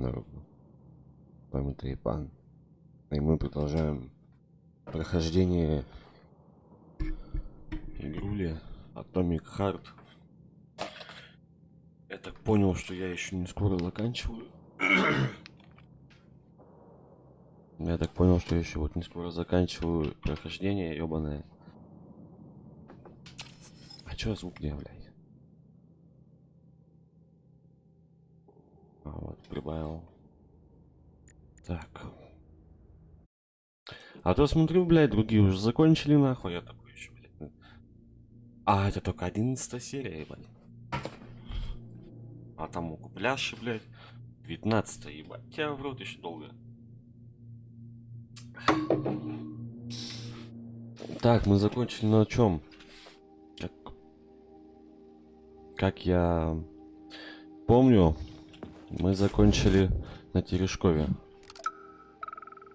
С вами Тайпан. И мы продолжаем прохождение игрули Atomic Heart. Я так понял, что я еще не скоро заканчиваю. Я так понял, что я еще вот не скоро заканчиваю прохождение, ебаное. А чё звук не блядь? А вот, прибавил. Так. А то смотрю, блядь, другие уже закончили, нахуй. Я такой еще, блядь. А, это только 11 серия, ебать. А там у Купляши, блядь. 19 ебать. Тебя в рот еще долго. Так, мы закончили на чем? Как, как я помню, мы закончили на Терешкове.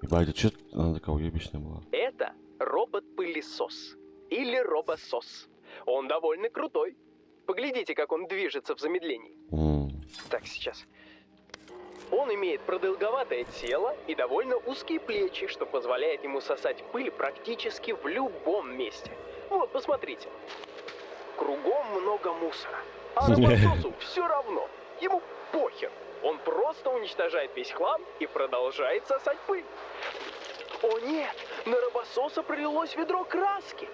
Ебать, а что она такая уебищная была? Это робот-пылесос. Или робосос. Он довольно крутой. Поглядите, как он движется в замедлении. М, Так, сейчас. Он имеет продолговатое тело и довольно узкие плечи, что позволяет ему сосать пыль практически в любом месте. Вот, посмотрите. Кругом много мусора. А робососу все равно. Ему похер. Он просто уничтожает весь хлам и продолжает сосать пыль. О нет, на робососа пролилось ведро краски.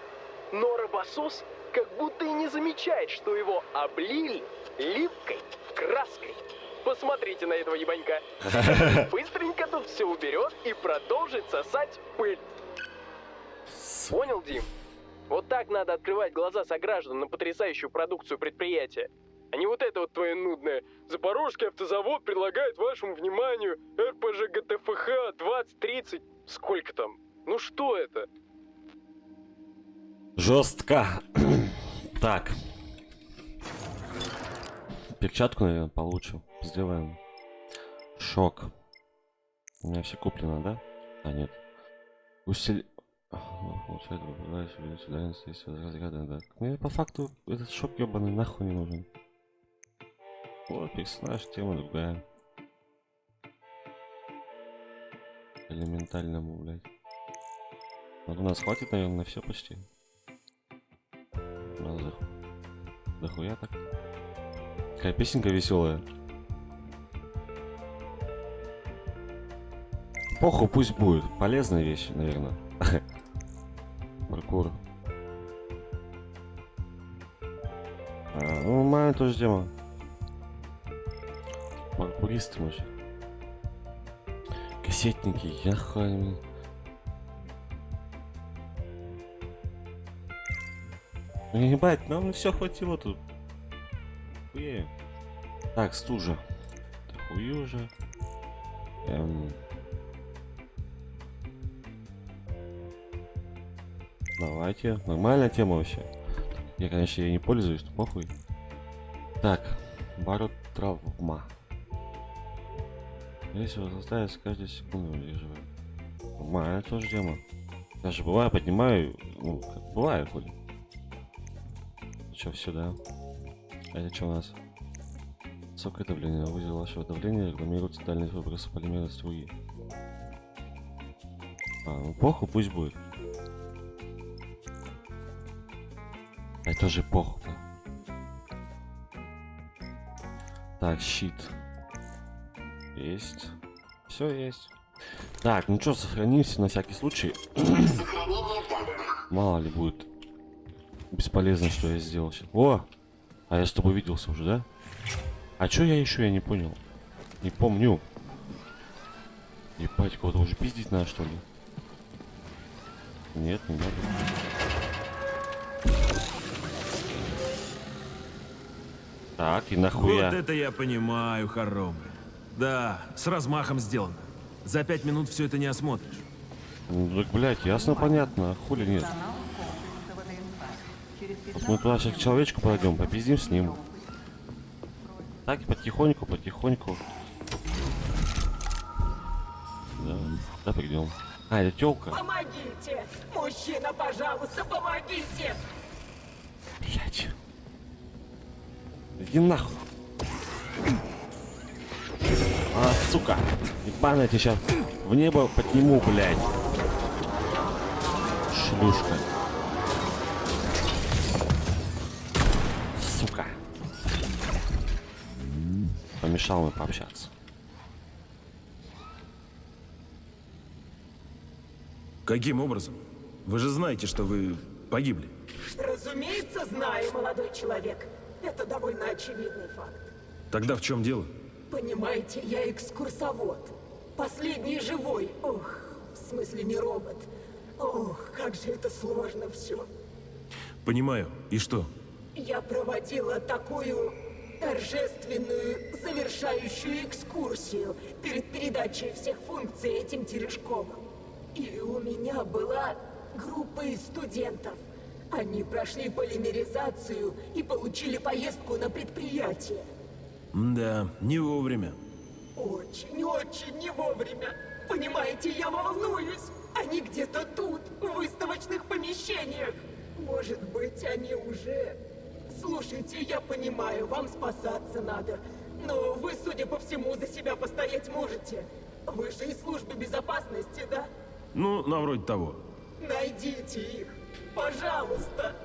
Но робосос как будто и не замечает, что его облили липкой краской. Посмотрите на этого ебанька. Быстренько тут все уберет и продолжит сосать пыль. Понял, Дим? Вот так надо открывать глаза сограждан на потрясающую продукцию предприятия. А не вот это вот твое нудное. Запорожский автозавод предлагает вашему вниманию РПЖ ГТФХ 2030. Сколько там? Ну что это? Жестко. так. Перчатку, наверное, получим. Сделаем. Шок. У меня все куплено, да? А, нет. Усили... Получает, выбираешь, увеличить дальность, если разряда, да. Мне по факту этот шок ебаный нахуй не нужен. Вот, персонаж, тема другая. Элементальному, блядь. Вот у нас хватит, наверное, на все почти. Ну, за... Дохуя так. Какая песенка веселая. Похуй, пусть будет. Полезная вещь, наверное. Паркур. А, ну, моя тоже тема. Паркуристы, может. Кассетники, я хуй. Ну, ебать, нам все хватило тут. Хуею. Так, стужа. Хую уже. Эм... Давайте. Нормальная тема вообще. Я, конечно, ей не пользуюсь, похуй. Так, барот травма. Если вас заставить каждую секунду удерживать. Нормальная тоже тема. Даже бывает поднимаю, ну, как бывает хоть. Че, все, да? А это что у нас? Высокое давление. Вызов вашего давления регламируется дальность выброса полимера струи. А, ну похуй, пусть будет. Это же похуй. Так, щит. Есть. Все есть. Так, ну что, сохранимся на всякий случай. Мало ли будет бесполезно, что я сделал сейчас. О! А я с тобой виделся уже, да? А чё я еще, я не понял. Не помню. Ебать, кого-то уже пиздить надо, что ли? Нет, не надо. Так, и нахуя? Вот это я понимаю, хоромы. Да, с размахом сделано. За пять минут все это не осмотришь. Ну, так, блядь, ясно, понятно. а Хули нет. Вот мы туда сейчас к человечку пойдем, попиздим с ним. Так, потихоньку, потихоньку. Да, да, придем. А, это телка. Помогите! Мужчина, пожалуйста, помогите! Блять. Иди нахуй. Сука. Ебаная тебя сейчас в небо подниму, блядь. Шлюшка. Сука. Помешал мне пообщаться. Каким образом? Вы же знаете, что вы погибли. Разумеется, знаю, молодой человек. Это довольно очевидный факт. Тогда в чем дело? Понимаете, я экскурсовод. Последний живой. Ох, в смысле не робот. Ох, как же это сложно все. Понимаю. И что? Я проводила такую торжественную завершающую экскурсию перед передачей всех функций этим Терешковым. И у меня была группа из студентов. Они прошли полимеризацию и получили поездку на предприятие. Да, не вовремя. Очень, очень не вовремя. Понимаете, я волнуюсь. Они где-то тут, в выставочных помещениях. Может быть, они уже... Слушайте, я понимаю, вам спасаться надо. Но вы, судя по всему, за себя постоять можете. Вы же из службы безопасности, да? Ну, на вроде того. Найдите их, пожалуйста.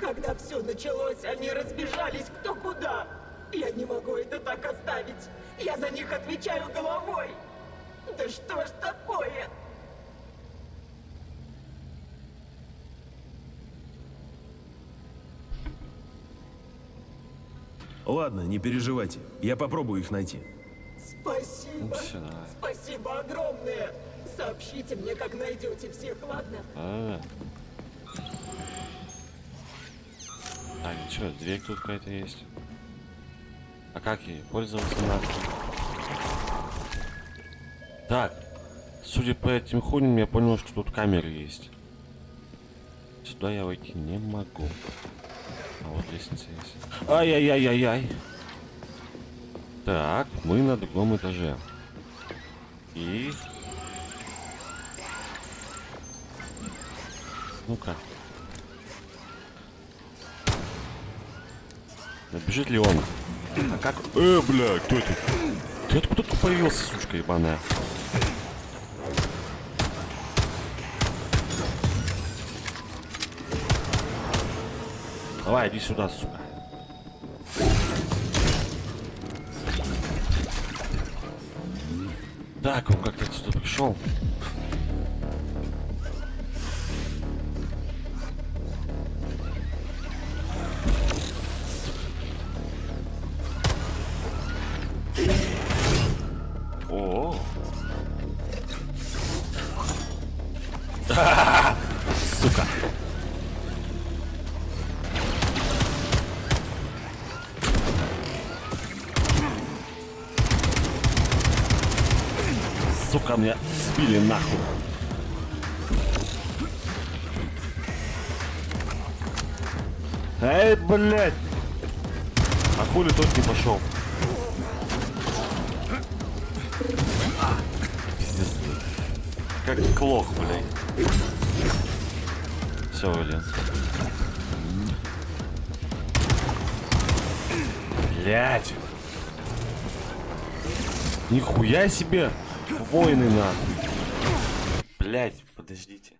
Когда все началось, они разбежались кто куда. Я не могу это так оставить. Я за них отвечаю головой. Да что ж такое? Ладно, не переживайте. Я попробую их найти. Спасибо. Давай. Спасибо огромное. Сообщите мне, как найдете всех, ладно? А. Так, что, дверь тут какая-то есть. А как ей пользоваться надо? Так, судя по этим хуйням, я понял, что тут камеры есть. Сюда я войти не могу. А вот лестница есть. Ай-яй-яй-яй-яй. Так, мы на другом этаже. И... Ну-ка. Набежит ли он? А как? Э, бля, кто это? Ты откуда тут появился, сучка ебаная? Давай, иди сюда, сука. Так, он как-то отсюда пришел. Сбили нахуй. Эй, блядь! А хули тот не пошел? Пиздец. Как клох, блядь. Все, блин. Блядь. Нихуя себе! Воины нахуй. Блядь, подождите.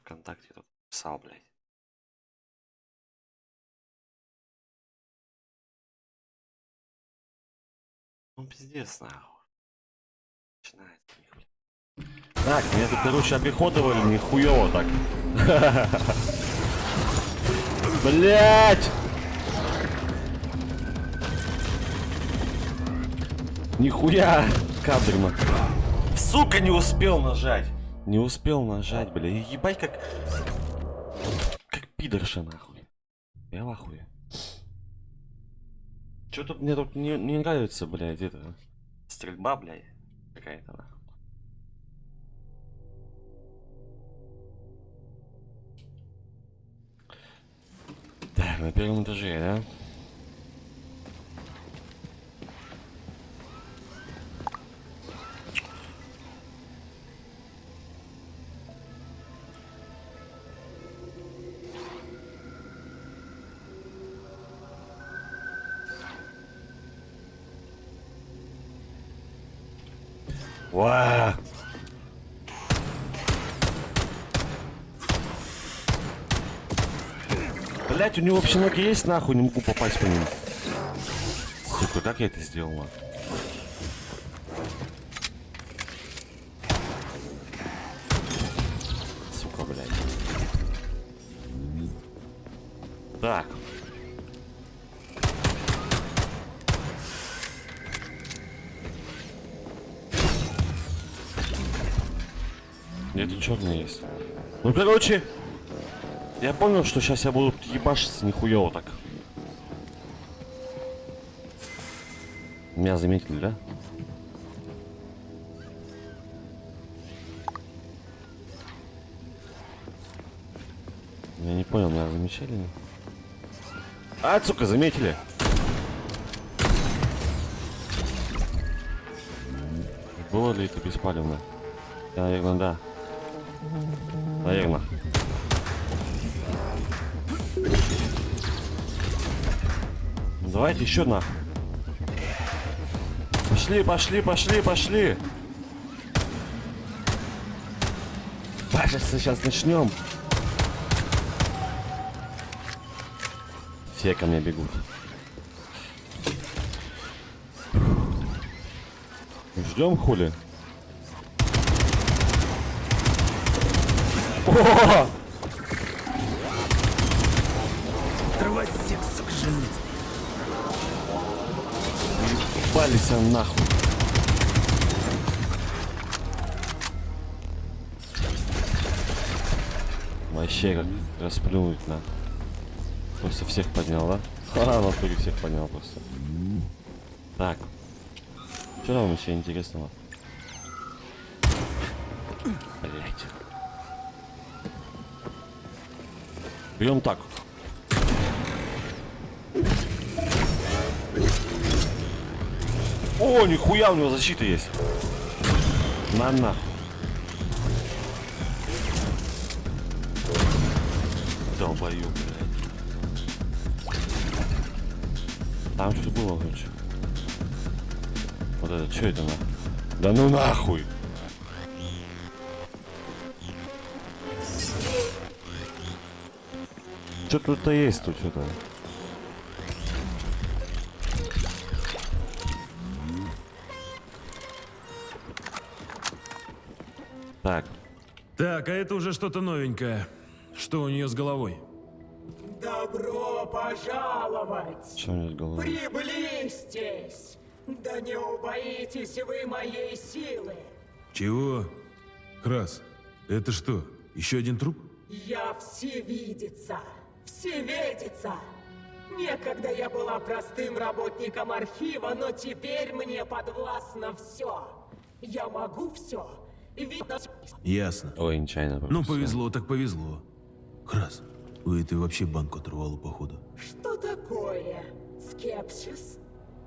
Вконтакте тут писал, блядь. Ну пиздец нахуй. Начинается нихуя. Так, меня тут, короче, обиходовали нихуево так. Блять! Нихуя кадрно. Сука, не успел нажать. Не успел нажать, бля. Ебать как... Как пидорша, нахуй. Я в ахуе. Чё тут мне тут не, не нравится, блядь, это... Стрельба, блядь. Какая-то, нахуй. Так, на первом этаже, да? Уа! Блять, у него вообще ноги есть, нахуй, не могу попасть по ним. Сука, как я это сделал, нахуй? Сука, блядь. Так. Черный есть. Ну, короче, я понял, что сейчас я буду ебашиться нихуево так. Меня заметили, да? Я не понял, меня замечали? А, сука, заметили. Было ли это беспалевно? Я, наверное, да. Наверное. Давайте еще нахуй. Пошли, пошли, пошли, пошли. Кажется, сейчас начнем. Все ко мне бегут. Ждем хули. О! Всех, сука. Пались нахуй. Вообще как расплюнуть на. Просто всех поднял, да? Ха, в натуре всех поднял просто. Так. Что там еще интересного? Блять. Берем так. О, нихуя у него защита есть. На нахуй. Долбою, блядь. Там что-то было, короче. Вот это, что это нахуй? Да ну нахуй! Что тут-то есть тут что-то? Так, Так, а это уже что-то новенькое. Что у нее с головой? Добро пожаловать! что у него с головой? Приблизьтесь! Да не убоитесь вы моей силы! Чего? Крас, это что, еще один труп? Я всевидица! Всеведица! Некогда я была простым работником архива, но теперь мне подвластно все. Я могу все. Видно, Ясно. Ой, нечаянно. Ну, повезло так повезло. Крас, у этой вообще банку оторвало, походу. Что такое скепсис?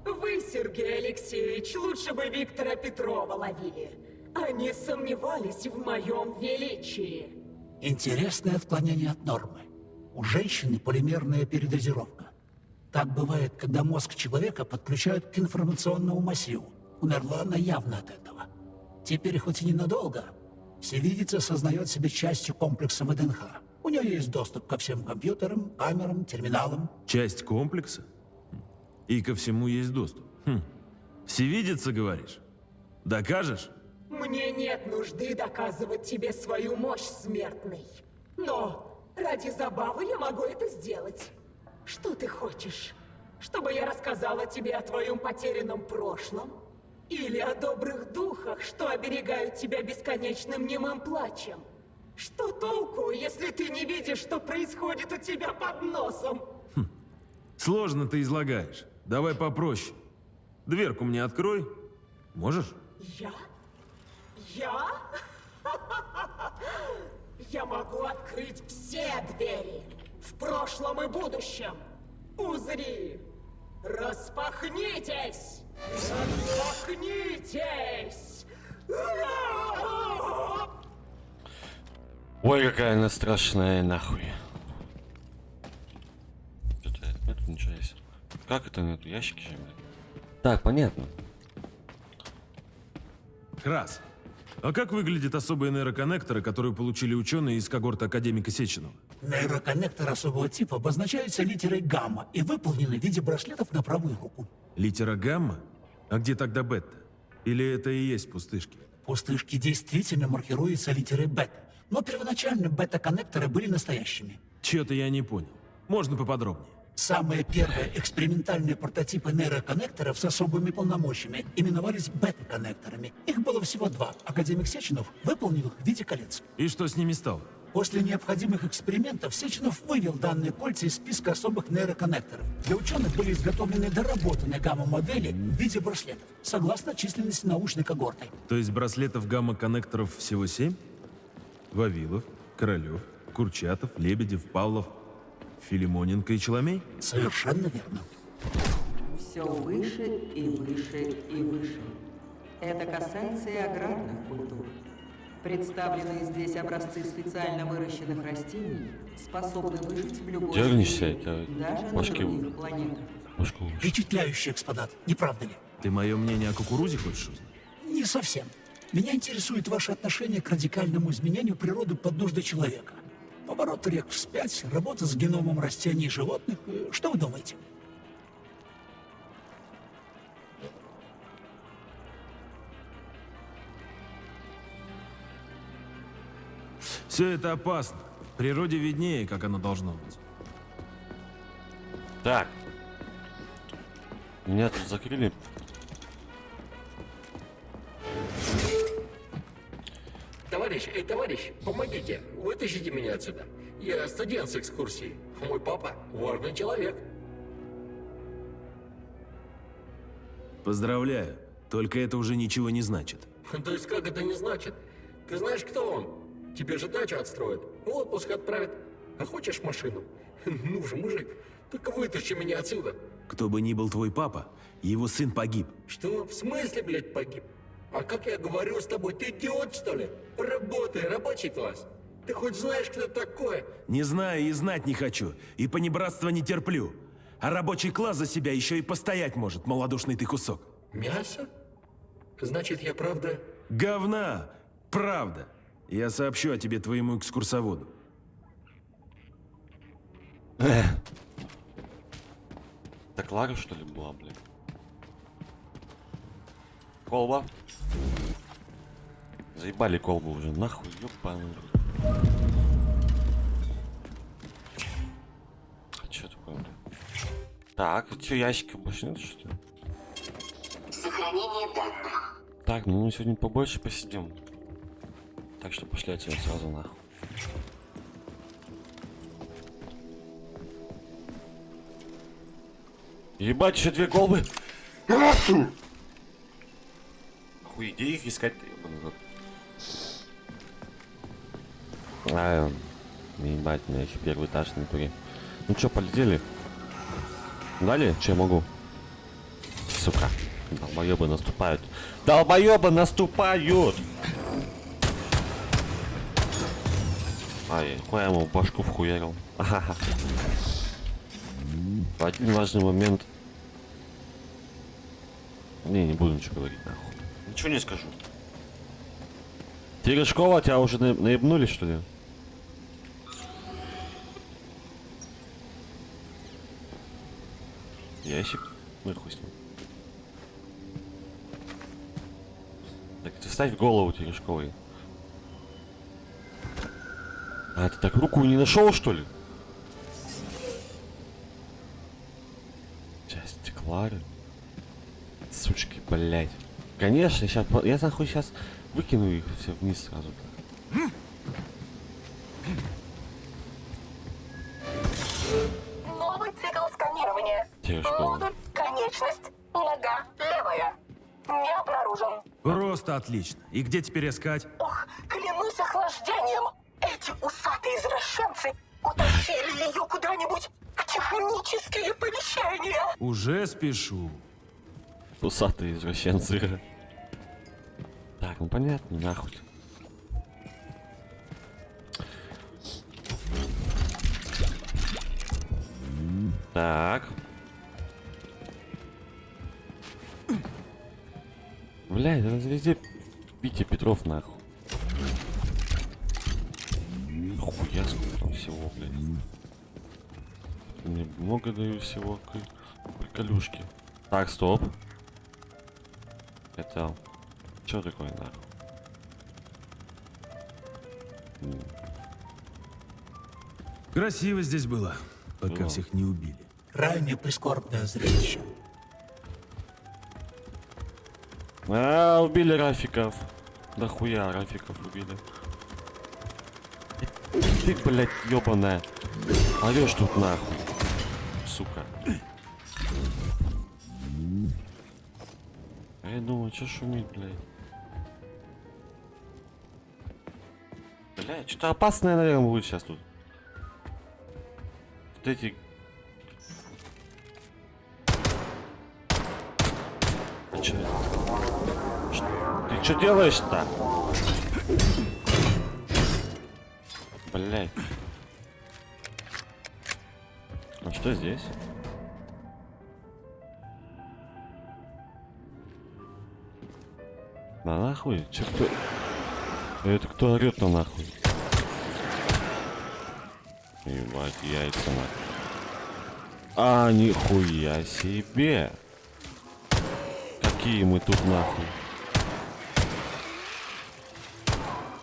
Вы, Сергей Алексеевич, лучше бы Виктора Петрова ловили. Они сомневались в моем величии. Интересное отклонение от нормы. У женщины полимерная передозировка. Так бывает, когда мозг человека подключают к информационному массиву. Умерла она явно от этого. Теперь хоть и ненадолго, всевидица осознает себя частью комплекса ВДНХ. У нее есть доступ ко всем компьютерам, камерам, терминалам. Часть комплекса? И ко всему есть доступ. Хм. Всевидится, говоришь? Докажешь? Мне нет нужды доказывать тебе свою мощь, смертный. Но ради забавы я могу это сделать. Что ты хочешь? Чтобы я рассказала тебе о твоем потерянном прошлом? Или о добрых духах, что оберегают тебя бесконечным немым плачем? Что толку, если ты не видишь, что происходит у тебя под носом? Сложно ты излагаешь. Давай попроще. Дверку мне открой. Можешь? Я? Я? Я могу открыть все двери в прошлом и будущем. Узри! Распахнитесь! Распахнитесь! Ой, какая она страшная, нахуй. Что-то нет ничего есть. Как это нет? Ящики же, блядь. Так, понятно. Крас. А как выглядят особые нейроконнекторы, которые получили ученые из когорты академика Сеченова? Нейроконнекторы особого типа обозначаются литерой гамма и выполнены в виде браслетов на правую руку. Литера гамма? А где тогда бета? Или это и есть пустышки? Пустышки действительно маркируются литерой бета, но первоначально бета-коннекторы были настоящими. Чё-то я не понял. Можно поподробнее? Самые первые экспериментальные прототипы нейроконнекторов с особыми полномочиями именовались бета-коннекторами. Их было всего два. Академик Сеченов выполнил их в виде колец. И что с ними стало? После необходимых экспериментов Сеченов вывел данные кольца из списка особых нейроконнекторов. Для ученых были изготовлены доработанные гамма-модели в виде браслетов, согласно численности научной когорты. То есть браслетов гамма-коннекторов всего семь? Вавилов, Королев, Курчатов, Лебедев, Павлов, Филимоненко и Челомей? Совершенно верно. Все выше и выше и выше. Это касается и аграрных культур. Представленные здесь образцы специально выращенных растений способны выжить в любой Дернешься, среде, это даже на башки других планетах. Башку. Впечатляющий экспонат, не правда ли? Ты мое мнение о кукурузе хочешь узнать? Не совсем. Меня интересует ваше отношение к радикальному изменению природы под нужды человека. Поворот рек вспять, работа с геномом растений и животных. Что вы думаете? Все это опасно. Природе виднее, как оно должно быть. Так. Меня тут закрыли. Товарищ, эй, товарищ, помогите, вытащите меня отсюда. Я студент с экскурсии. Мой папа важный человек. Поздравляю. Только это уже ничего не значит. То есть как это не значит? Ты знаешь, кто он? Тебе же дачу отстроят, в отпуск отправят. А хочешь машину? Ну же, мужик, только вытащи меня отсюда. Кто бы ни был твой папа, его сын погиб. Что? В смысле, блядь, погиб? А как я говорю с тобой, ты идиот, что ли? Работай, рабочий класс. Ты хоть знаешь, кто такое? Не знаю и знать не хочу, и понебратства не терплю. А рабочий класс за себя еще и постоять может, малодушный ты кусок. Мясо? Значит, я правда... Говна! Правда! Я сообщу о тебе твоему экскурсоводу. Так Лара, что ли, была, блин? Колба. Заебали колбу уже, нахуй, ёбаный. А чё такое, блин? Так, чё, ящика больше нет, что ли? Сохранение данных. Так, ну мы сегодня побольше посидим. Так что пошли отсюда сразу нахуй. Ебать, еще две колбы. Хуй, где их искать? А, ебать, меня еще первый этаж туре. Ну чё, полетели? Дали? Че я могу? Сука. Долбоебы наступают. Долбоебы наступают! Ай, хуя ему башку вхуярил. Ахаха. Один важный момент. Не, не буду ничего говорить, нахуй. Ничего не скажу. Терешкова, тебя уже на- наебнули, что ли? Ящик? Ну и хуй с ним. Так, ты вставь голову Терешковой. А, ты так руку не нашел, что ли? Часть Клары. Сучки, блядь. Конечно, сейчас, я нахуй сейчас выкину их все вниз сразу. Новый цикл сканирования. Модуль конечность. Нога левая. Не обнаружен. Просто отлично. И где теперь искать? Ох, клянусь охлаждением. Эти усатые извращенцы утащили ее куда-нибудь в технические помещения. Уже спешу. Усатые извращенцы. Так, ну понятно, нахуй. Так. Блядь, это везде Витя Петров нахуй. Хуя сколько там всего, блядь. Мне много даю всего приколюшки. Так, стоп. Это... Что такое нахуй? Красиво здесь было, пока Было. всех не убили. Крайне прискорбное зрелище. А, убили Рафиков. Да хуя Рафиков убили. Ты, блядь, ёбаная. Орёшь тут нахуй. Сука. Я думаю, что шумит, блядь. Блядь, что-то опасное, наверное, будет сейчас тут. Вот эти... Ты? Ш- Ты что делаешь-то? Блять. А что здесь? Да нахуй? Че кто? Это кто орет на нахуй? Ебать, яйца нахуй. А, нихуя себе. Какие мы тут нахуй.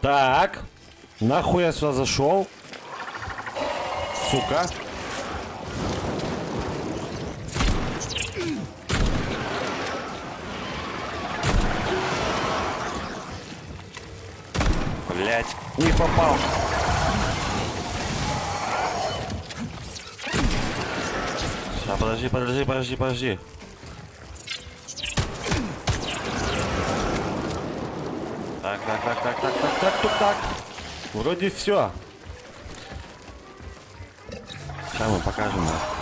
Так. Нахуй я сюда зашел? Сука. Не попал. Сейчас, подожди, подожди, подожди, подожди. Так, так, так, так, так, так, так, так, так. Вроде все. Сейчас мы покажем нахуй,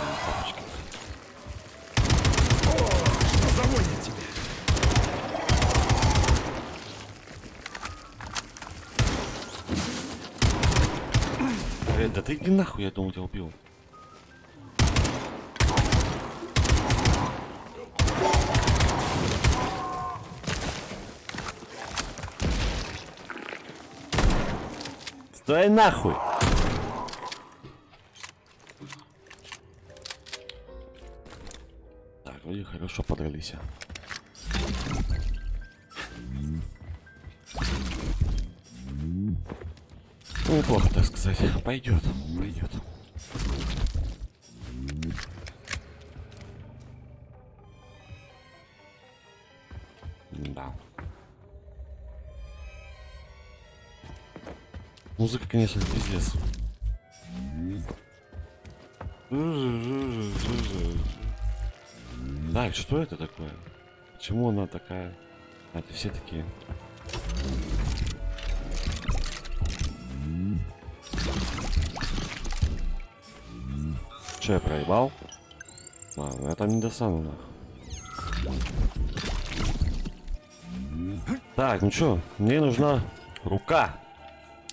да ты иди нахуй, я думал, тебя убил. Стой нахуй! Так, вроде хорошо подрались. Неплохо, так сказать. Пойдет, пойдет. Да. Музыка, конечно, пиздец. Так, что это такое? Почему она такая? А, это все такие. Че, я проебал? Ладно, я там не достану, нахуй. Так, ну чё, мне нужна рука.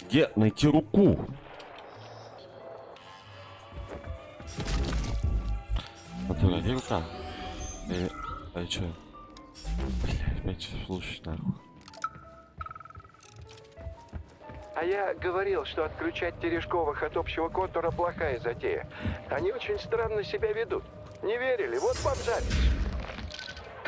Где найти руку? Натура, где рука? Или... А чё? Блядь, опять что слушать нахуй. А я говорил, что отключать Терешковых от общего контура плохая затея. Они очень странно себя ведут. Не верили? Вот вам запись.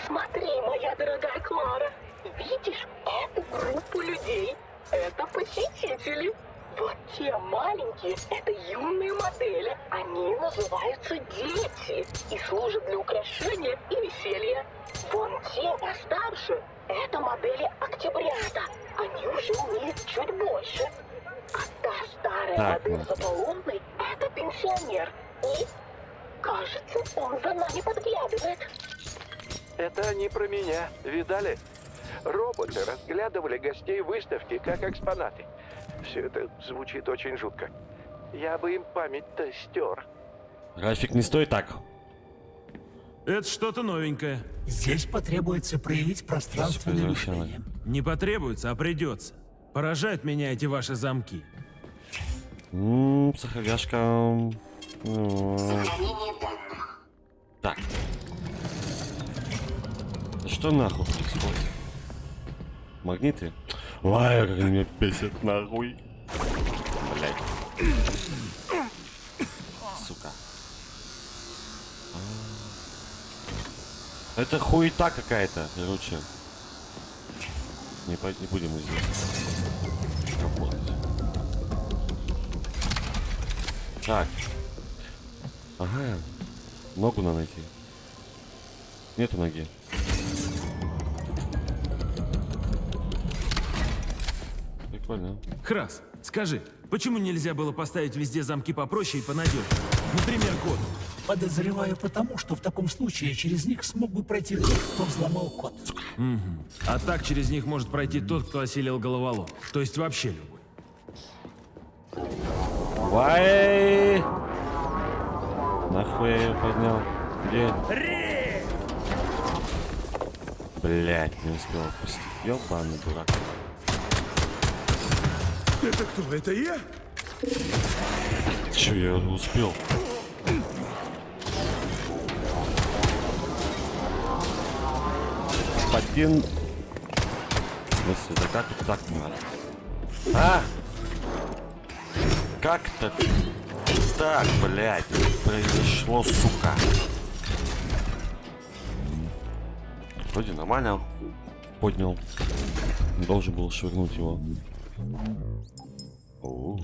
Смотри, моя дорогая Клара. Видишь эту группу людей? Это посетители. Вот те маленькие, это юные модели. Они называются дети и служат для украшения и веселья. Вон те постарше, это модели октябрята. Они уже умеют чуть больше. А та старая Так, модель ну. за полунной, это пенсионер. И, кажется, он за нами подглядывает. Это они про меня. Видали? Роботы разглядывали гостей выставки как экспонаты. Все это звучит очень жутко. Я бы им память-то стер. Рафик, не стой так. Это что-то новенькое. Здесь потребуется проявить пространственное мышление. Не потребуется, а придется. Поражают меня эти ваши замки. Ммм, Так. Что нахуй происходит? магниты. Ой, как они меня бесят, нахуй. Блять. Сука. А. Это хуета какая-то, короче. Не, по- не будем мы здесь работать. Так. Ага. Ногу надо найти. Нету ноги. Прикольно. Храс, скажи, почему нельзя было поставить везде замки попроще и понадежнее? Например, код. Подозреваю потому, что в таком случае через них смог бы пройти тот, кто взломал код. А так через них может пройти тот, кто осилил головолом. То есть вообще любой. Вай! Нахуй я ее поднял? Где? Блять, не успел опустить. Ёбаный дурак. Это кто? Это я? Че, я успел? Господин... В смысле, да как это так надо? А? Как-то так, блядь, произошло, сука. Вроде нормально поднял. Должен был швырнуть его. О.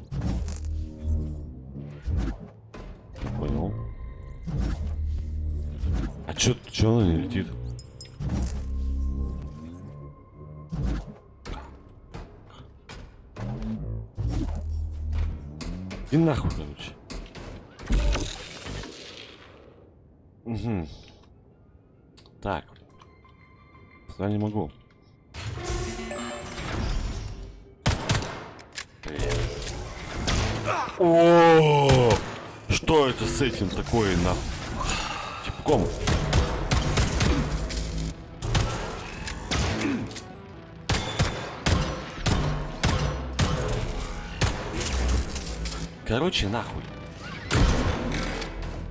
Понял. А чё, чё она не летит? И нахуй, короче. Угу. Так. Я не могу. О, что это с этим такое на типком? Короче, нахуй.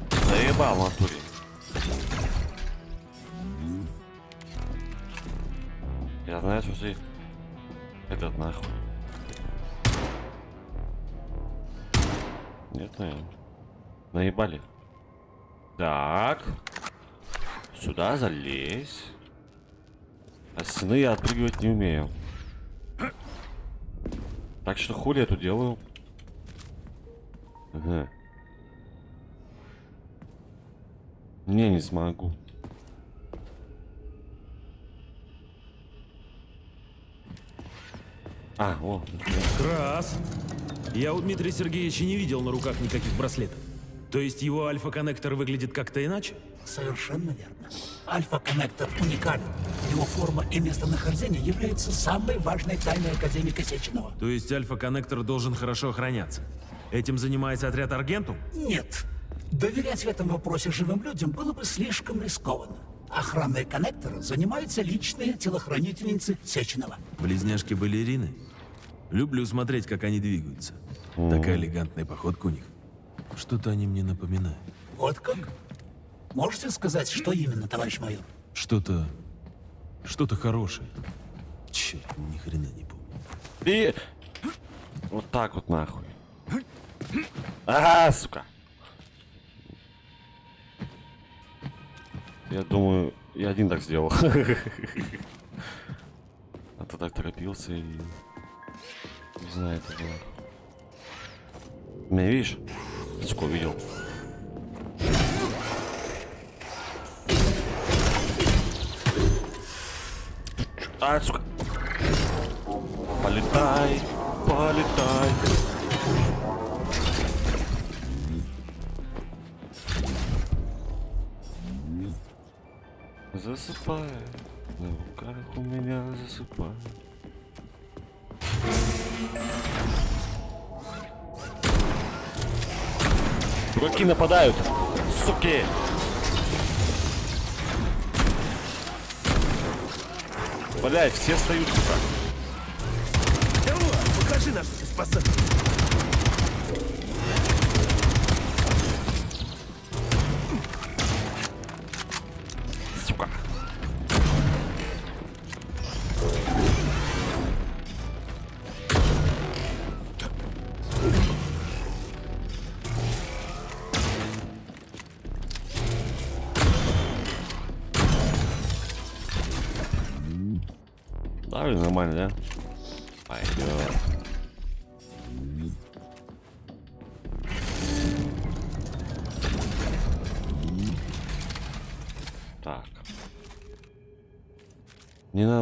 Заебал в натуре. Я знаю, что ты этот нахуй. Нет, наверное. Наебали. Так. Сюда залезь. А стены я отпрыгивать не умею. Так что хули я тут делаю? Ага. Не, не смогу. А, о, Крас. Я у Дмитрия Сергеевича не видел на руках никаких браслетов. То есть его альфа-коннектор выглядит как-то иначе? Совершенно верно. Альфа-коннектор уникален. Его форма и местонахождение являются самой важной тайной Академика Сеченова. То есть альфа-коннектор должен хорошо охраняться. Этим занимается отряд Аргентум? Нет. Доверять в этом вопросе живым людям было бы слишком рискованно. Охраной коннектора занимаются личные телохранительницы Сеченова. Близняшки-балерины? Люблю смотреть, как они двигаются. Такая элегантная походка у них. Что-то они мне напоминают. Вот как? Можете сказать, что именно, товарищ майор? Что-то... Что-то хорошее. Черт, ни хрена не помню. И... Вот так вот нахуй. Ага, сука. Я думаю, я один так сделал. А то так торопился и... Не знаю, это было. Меня видишь? Сука, видел. А, сука. Полетай, полетай. Засыпай, на руках у меня засыпай. Дураки нападают, суки! Блять, все встают, сука. Покажи наших спасателей.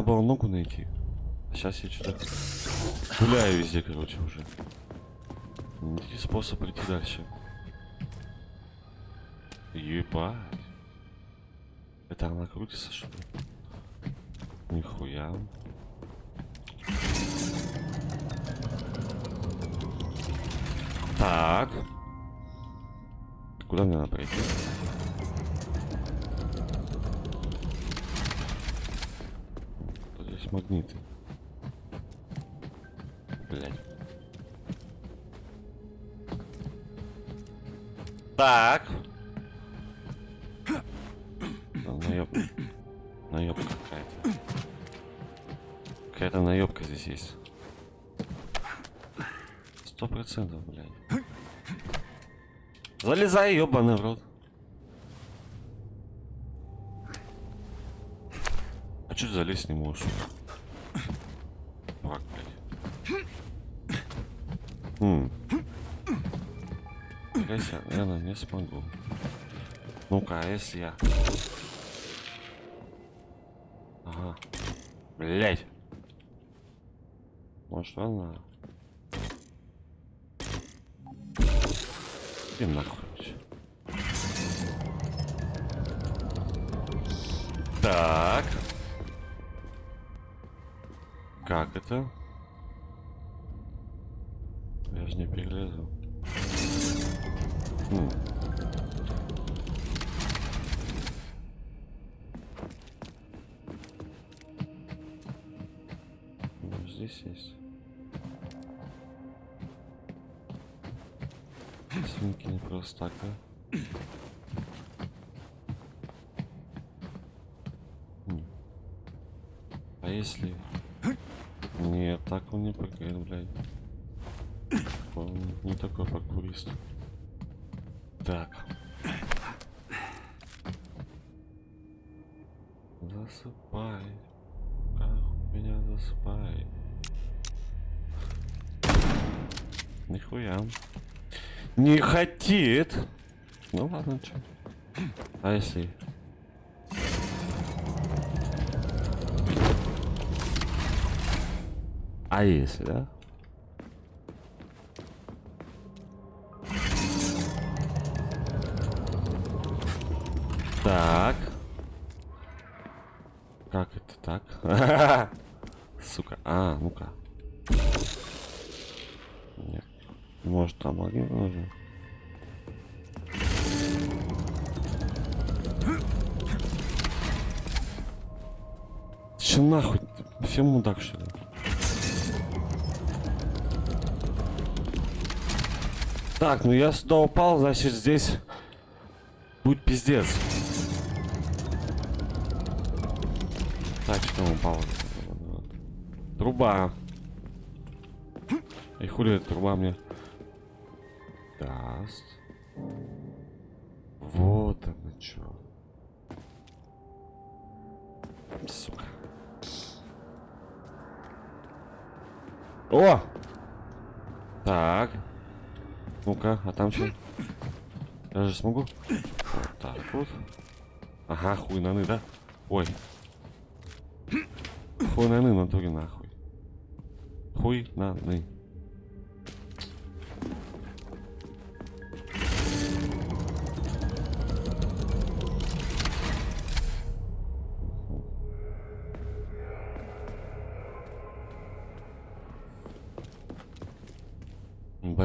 Надо было ногу найти. Сейчас я что-то гуляю везде, короче, уже. Найти способ прийти дальше. Ебать. Это она крутится, что ли? Нихуя. Так. Куда мне надо пройти? Магниты. Блять. Так. Да, наеб... Наебка какая-то. Какая-то наебка здесь есть. Сто процентов, блядь. Залезай, ебаный в рот. А что залезть не можешь? Враг, блядь. Хм. Гайся, наверное, не смогу. Ну-ка, а если я... Ага. Блять. Может, она... И нахуй. Так. Как это? Чё. А если... А если, да? Так. Как это так? Все мудак, что ли? Так, ну я сюда упал, значит здесь будет пиздец. Так, что там упало? Труба. И хули эта труба мне даст? Вот оно что. О! Так. Ну-ка, а там что? Я же смогу? Вот так вот. Ага, хуй наны, да? Ой. Хуй наны, натуре нахуй. Хуй наны.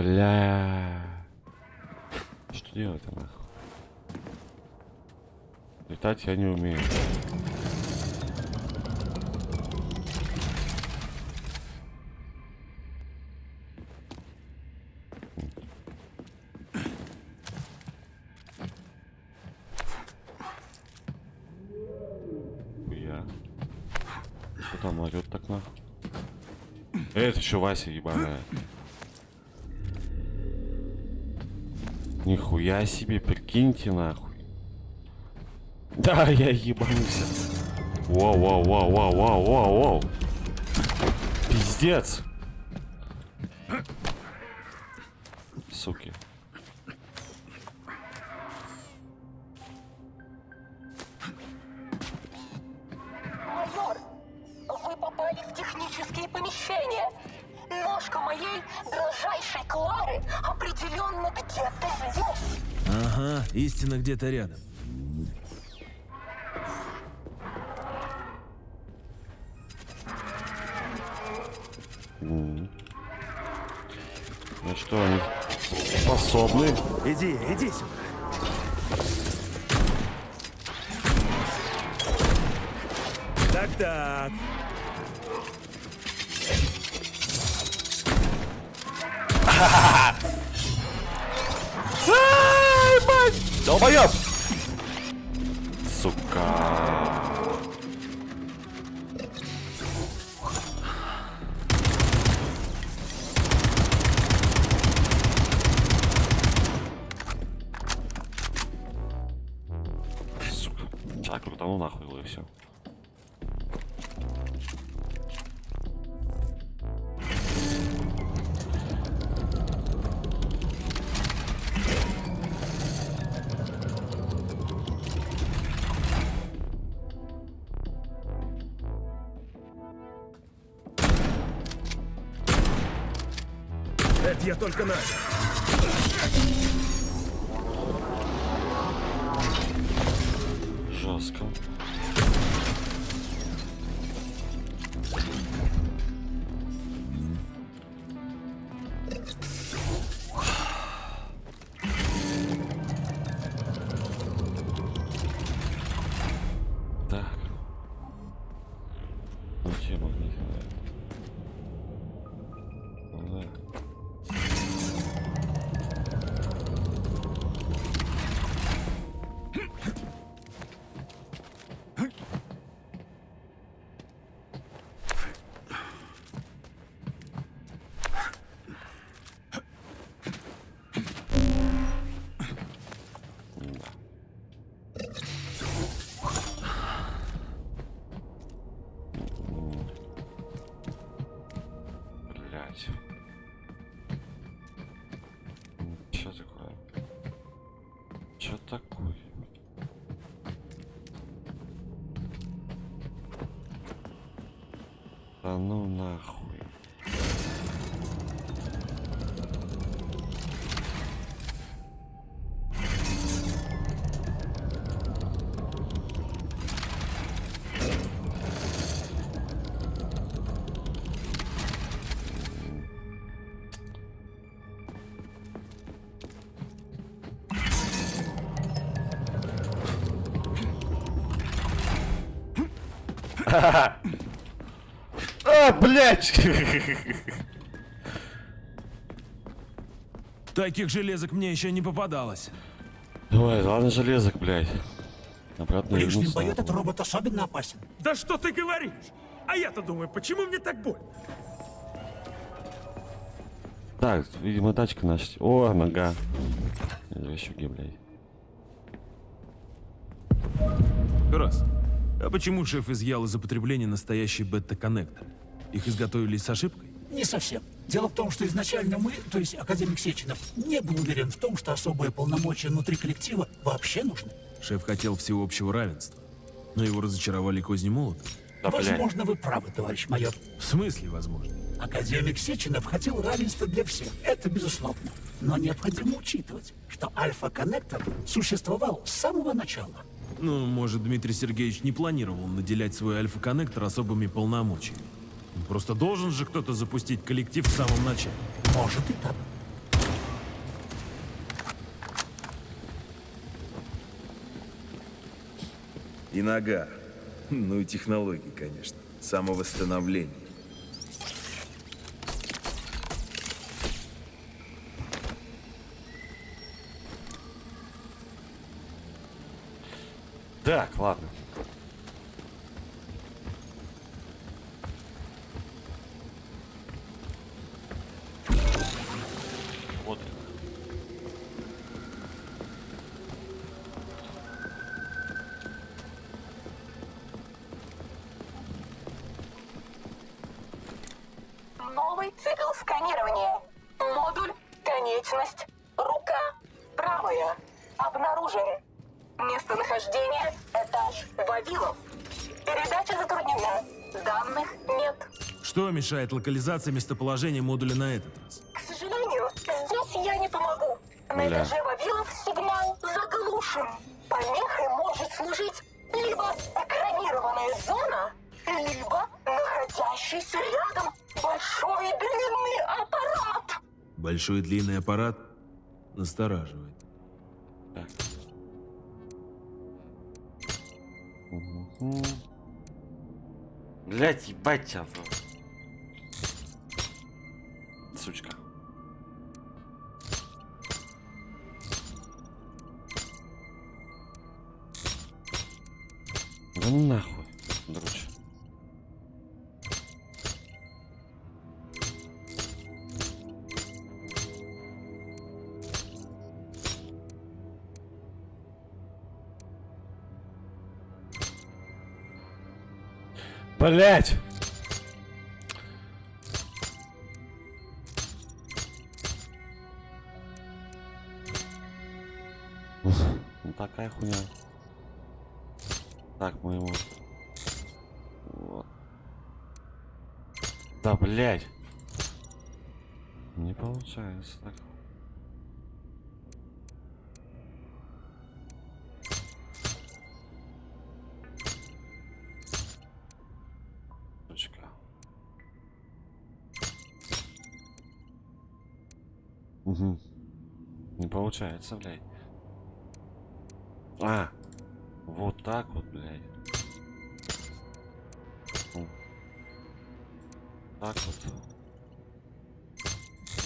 Бля. Что делать-то нахуй? Летать я не умею. Что там орёт так нахуй? Это еще Вася ебаная. Нихуя себе, прикиньте нахуй. Да, я ебанулся. Вау, вау, вау, вау, вау, вау, вау. Пиздец. Суки. Где-то рядом. Ну что, они способны? Иди, иди сюда. Это Да ну нахуй. А, блять! Таких железок мне еще не попадалось. Ой, ладно, железок, блядь. Обратно бою надо этот робот особенно опасен. Да что ты говоришь? А я-то думаю, почему мне так больно? Так, видимо, тачка наша. О, нога. Извещуги, блядь. Раз. А почему шеф изъял из употребления настоящие бета-коннекторы? Их изготовили с ошибкой? Не совсем. Дело в том, что изначально мы, то есть академик Сеченов, не был уверен в том, что особые полномочия внутри коллектива вообще нужны. Шеф хотел всеобщего равенства. Но его разочаровали козни молота. Да. Возможно, вы правы, товарищ майор. В смысле, возможно? Академик Сеченов хотел равенства для всех, это безусловно. Но необходимо учитывать, что альфа-коннектор существовал с самого начала. Ну, может, Дмитрий Сергеевич не планировал наделять свой альфа-коннектор особыми полномочиями. Просто должен же кто-то запустить коллектив в самом начале. Может и так. И нога. Ну и технологии, конечно. Самовосстановление. Так, ладно. Что мешает локализации местоположения модуля на этот раз? К сожалению, здесь я не помогу. На Бля. этаже Вавилов сигнал заглушен. Помехой может служить либо экранированная зона, либо находящийся рядом большой длинный аппарат. Большой длинный аппарат настораживает. Так. Мгм. Блять, ебать тебя. Блять! Ну такая хуйня. Так, мы его... Вот. Да, блять! Не получается так. Получается, блядь. А, вот так вот, блядь. Ну. Так вот.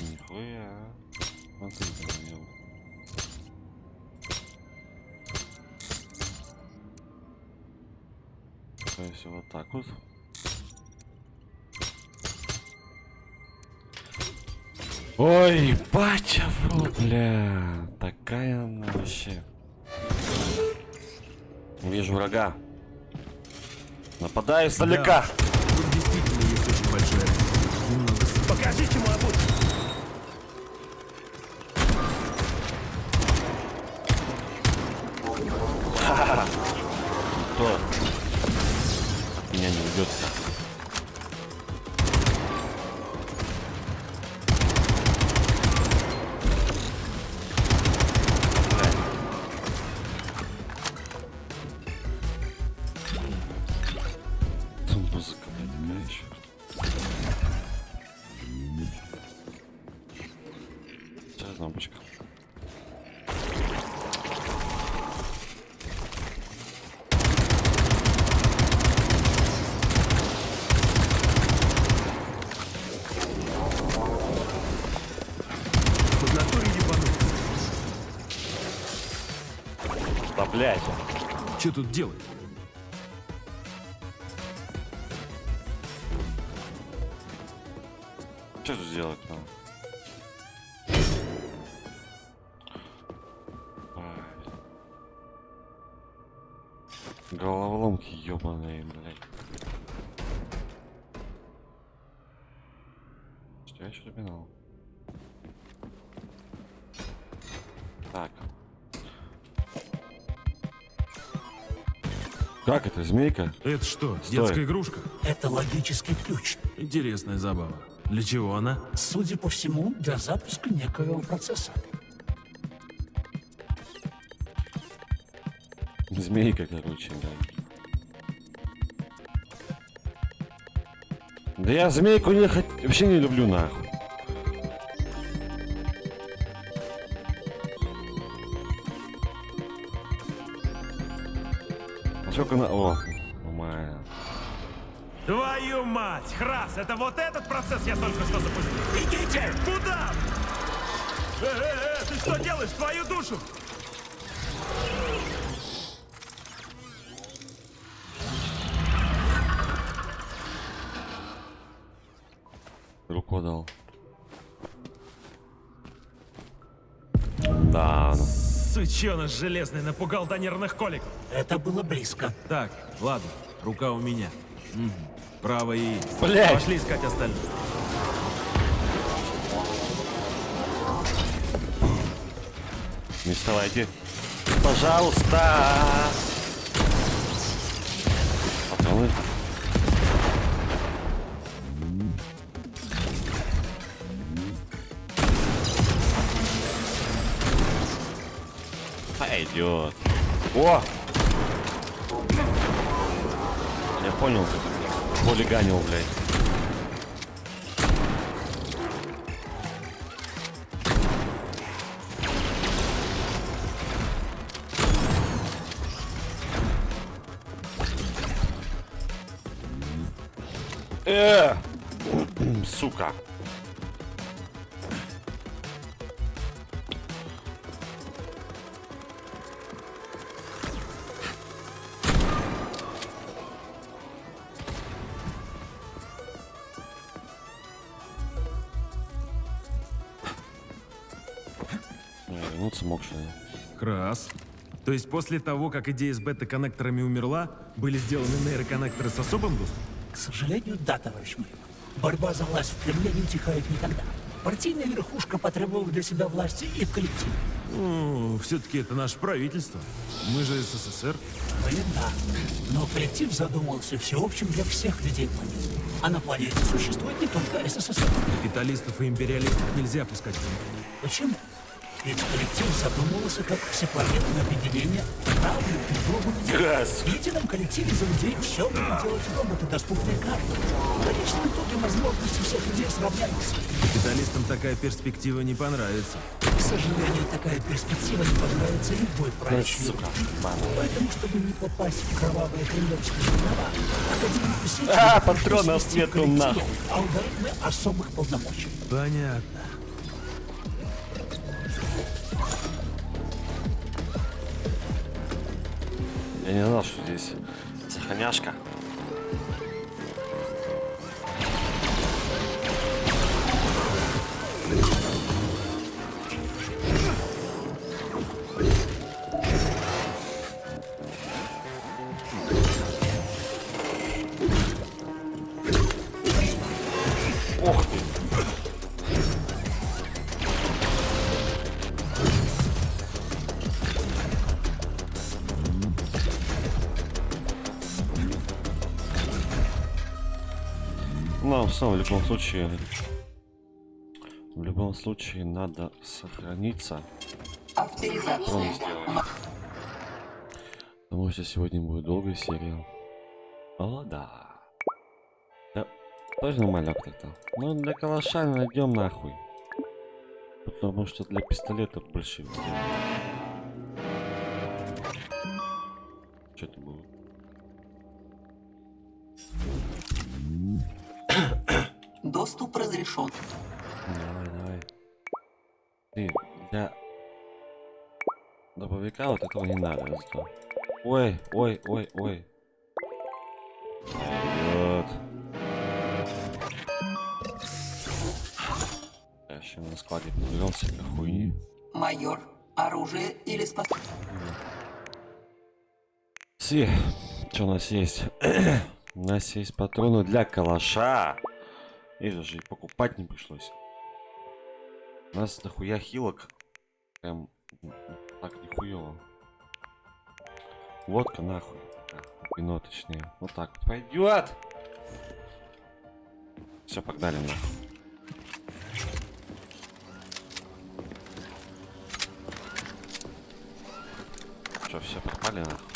Нихуя. Смотри, блин. То есть вот так вот. Ой, батя, вот, бля. Нападаю издалека. Тут действительно есть очень большая. Немного с- Покажите мой путь. Кто? Меня не ведет. Что тут делать? Что тут делать надо? Ай. Головоломки ебаные, блядь. Что я еще запинал? Как это, змейка? Это что, Стой. детская игрушка? Это логический ключ. Интересная забава. Для чего она? Судя по всему, для запуска некоего процесса. Змейка, короче, блядь. Да я змейку не хот... вообще не люблю, нахуй. Сколько на... О, нормально. Твою мать! Храс, это вот этот процесс я только что запустил. Идите! Куда? Э, э, э, ты что делаешь? Твою душу! Руку дал. Да, ну. Сучёныш железный напугал до нервных колик. Это было близко. Так, ладно, рука у меня. Угу. Право и... Блядь! Пошли искать остальных. Не вставайте. Пожалуйста! Пожалуйста. Пойдет. О! Я понял, как хулиганил, блядь. После того, как идея с бета-коннекторами умерла, были сделаны нейроконнекторы с особым доступом? К сожалению, да, товарищ мой. Борьба за власть в Кремле не утихает никогда. Партийная верхушка потребовала для себя власти и в коллективе. Ну, все-таки это наше правительство. Мы же СССР. Мы да. Но коллектив задумывался всеобщим для всех людей планеты. А на планете существует не только СССР. Капиталистов и империалистов нельзя пускать в. Почему? Ведь коллектив задумывался как всепланетное объединение равных людей. Газ. В едином коллективе за людей все будут делать роботы, доступные каждому. В конечном итоге возможности всех людей сравняются. Капиталистам такая перспектива не понравится. К сожалению, такая перспектива не понравится любой правящей. Поэтому, чтобы не попасть в кровавые кремлевские жернова, Академию Сечи А, патронов нету, нахуй. алгоритмы особых полномочий. Понятно. Я не знал, что здесь сохраняшка. В любом случае... В любом случае надо сохраниться. Авторизация. Потому что сегодня будет долгая серия. О, да. Да, тоже нормально как-то. Ну, для калаша найдем нахуй. Потому что для пистолета больше сделаем. Доступ разрешен. Давай, давай. Ты, для добовика вот этого не надо. зато. Ой, ой, ой, ой. Вперед. Я еще на складе подберем себе хуйни. Майор, оружие или способность? Си, что у нас есть? у нас есть патроны для калаша. И даже и покупать не пришлось. У нас дохуя хилок. Прям так нихуево. Водка нахуй. Вино точнее. Вот так вот пойдет. Все, погнали нахуй. Что, все попали нахуй?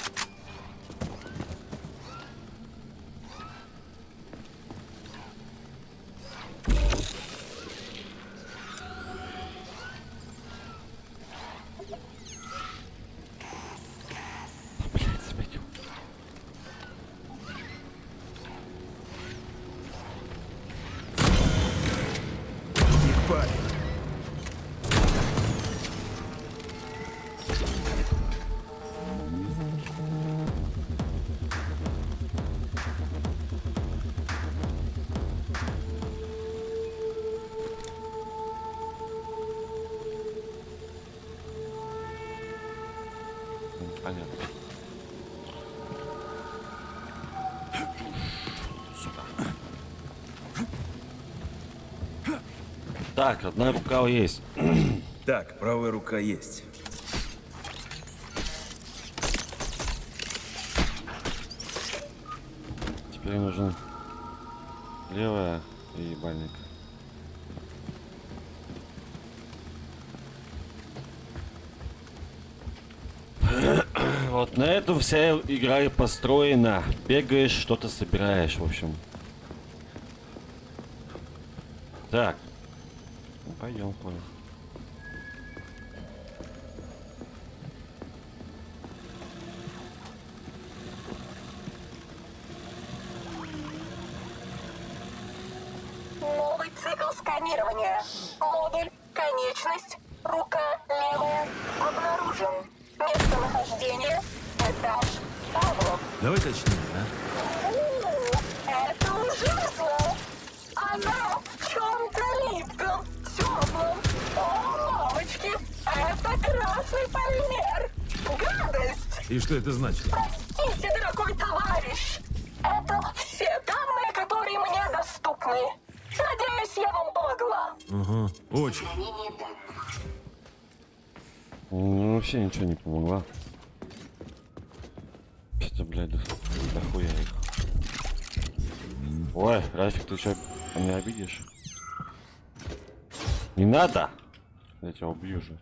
Так, одна рука есть. Так, правая рука есть. Теперь нужно левая и ебальник. Вот на эту вся игра и построена. Бегаешь, что-то собираешь, в общем. Так. Ну, пойдем, понял. Новый цикл сканирования. Модуль, конечность, рука левая. Обнаружен. Местонахождение. Этаж. Павлов. Давай точнее, а? Полимер! Гадость! И что это значит? Простите, дорогой товарищ! Это все данные, которые мне доступны. Надеюсь, я вам помогла. Ага, очень. Ну, вообще ничего не помогла. Что-то, блядь, да, дохуя их. Ой, Рафик, ты что, меня обидишь? Не надо! Я тебя убью же.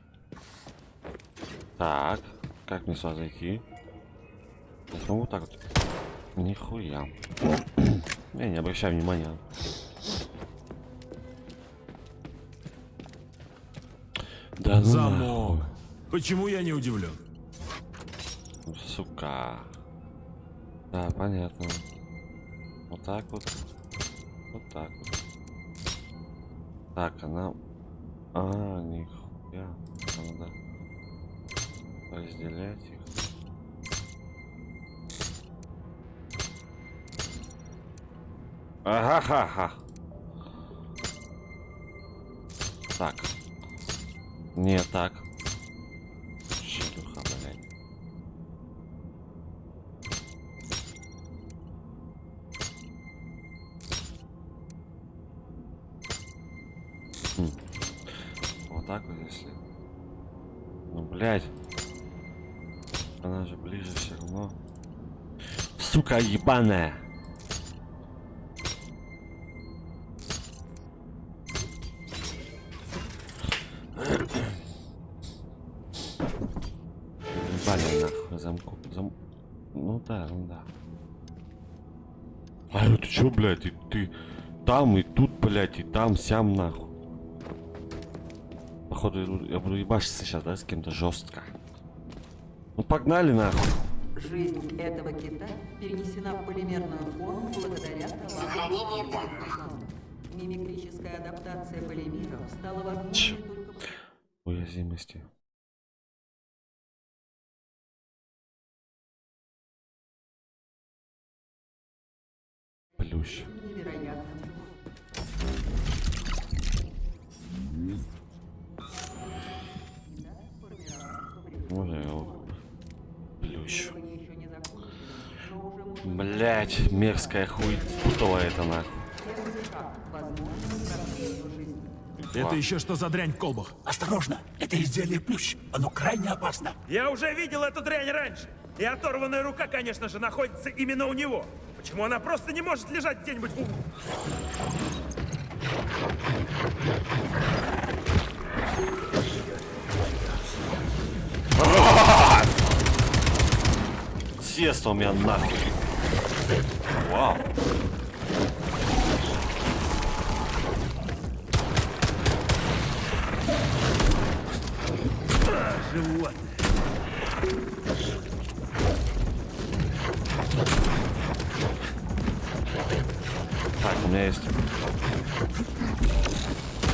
Так, как мне сюда зайти? Я смогу так вот? Нихуя. Я не обращаю внимания. Да ну Замок. нахуй. Почему я не удивлен? Сука. Да, понятно. Вот так вот. Вот так вот. Так, она... А, нихуя. Надо разделять их. Ага-ха-ха. Так. Не так. Шлюха, блядь. Хм. Вот так вот если. Ну, блядь. Она же ближе все равно. Сука ебаная. Ебали нахуй замку. Зам... Ну да, ну да. А это чё, блядь, и ты там, и тут, блядь, и там, сям, нахуй. Походу, я буду ебашиться сейчас, да, с кем-то жестко. Ну погнали, нахуй. Жизнь этого кита перенесена в полимерную форму благодаря Сохранение данных. Мимикрическая адаптация полимеров стала возможной только Уязвимости. Плющ. невероятным Можно я его плющ. Исследование еще Блять, мерзкая хуй путала это нахуй. Это еще что за дрянь в колбах? Осторожно, это изделие плющ. Оно крайне опасно. Я уже видел эту дрянь раньше. И оторванная рука, конечно же, находится именно у него. Почему она просто не может лежать где-нибудь в углу? Съест у меня нахуй. Вау. Животное. Так, у меня есть.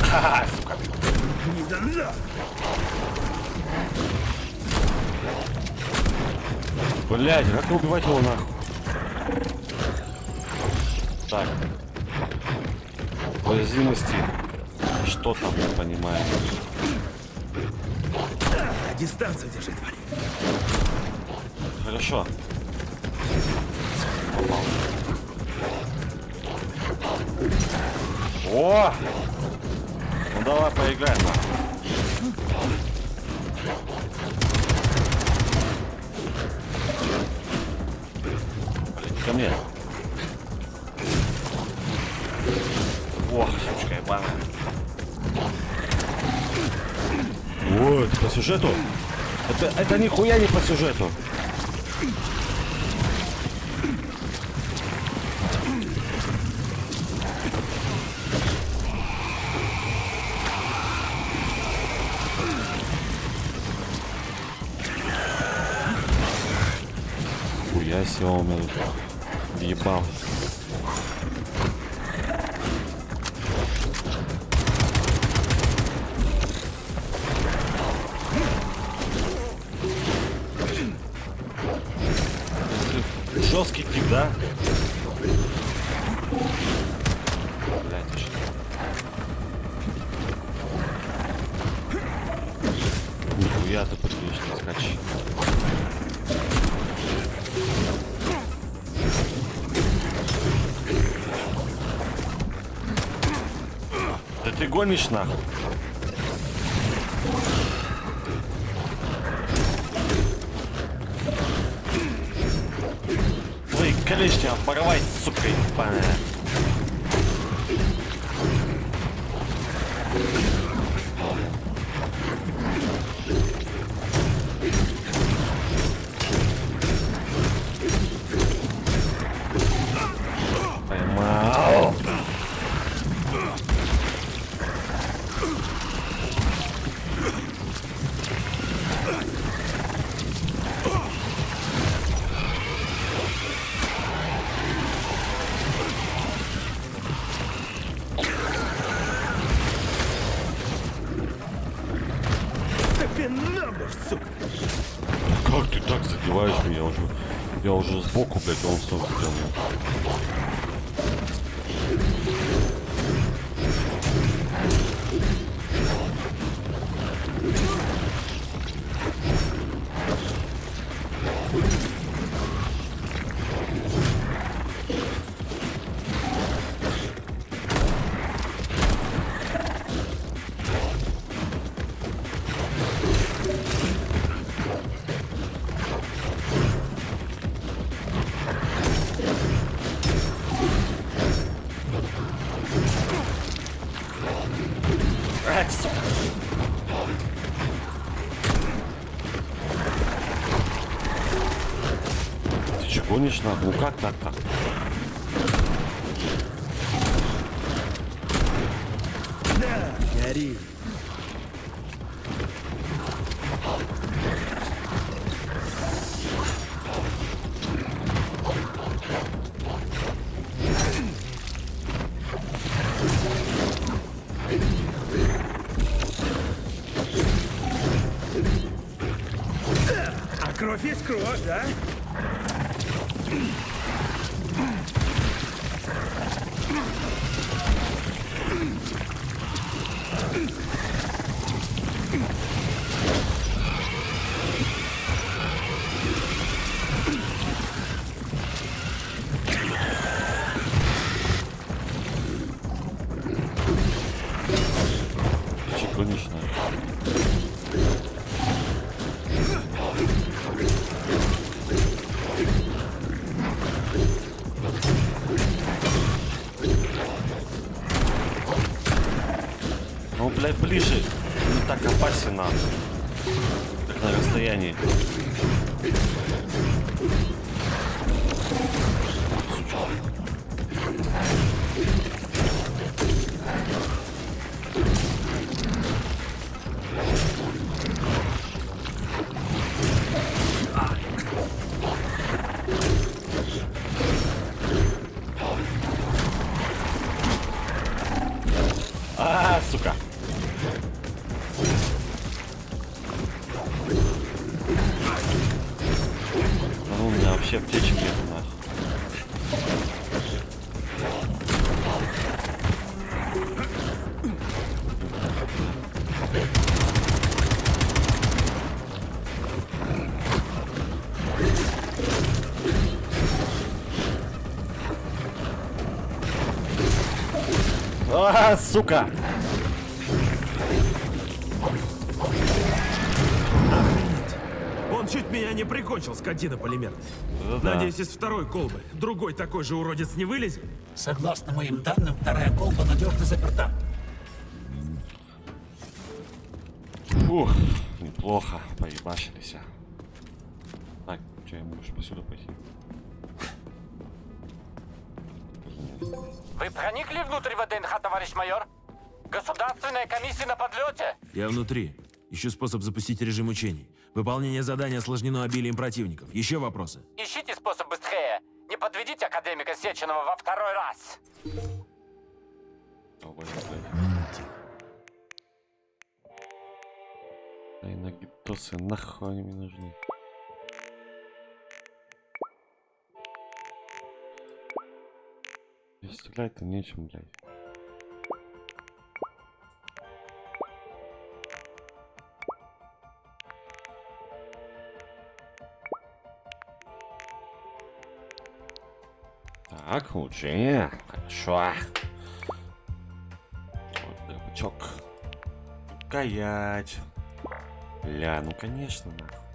Ха-ха, сука. Да на! Блять, как убивать его нахуй? Так. Уязвимости. Что там, не понимаю. Дистанцию держи, тварь. Хорошо. Попал. О! Ну давай поиграем. сюжету. Это, это нихуя не по сюжету. смішна. Ви клішня, порвай, суки, пане. that? Сука! Он чуть меня не прикончил, скотина полимер. Ну да. Надеюсь, из второй колбы другой такой же уродец не вылезет? Согласно моим данным, вторая колба надежно заперта. Фух, неплохо, поебашились. Так, что, я могу посюда пойти? Вы проникли внутрь ВДНХ, товарищ майор? Государственная комиссия на подлете. Я внутри. Ищу способ запустить режим учений. Выполнение задания осложнено обилием противников. Еще вопросы? Ищите способ быстрее. Не подведите академика Сеченова во второй раз. Ой, блядь. Ай, нагитосы, нахуй они мне нужны. И Стрелять-то нечем, блядь. Так, улучшение. Хорошо. Вот дробачок. Каять. Бля, ну конечно, нахуй.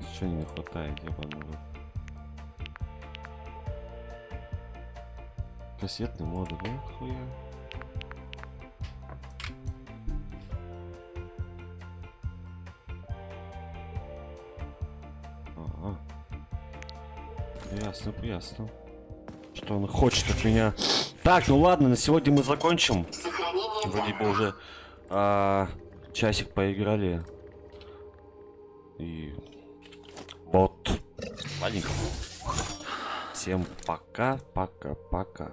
Ничего не хватает, в рот. Кассетный модуль, ну хуя. Ага. Ясно, ясно. Что он хочет от меня. Так, ну ладно, на сегодня мы закончим. Вроде бы уже а, часик поиграли. Всем пока, пока, пока.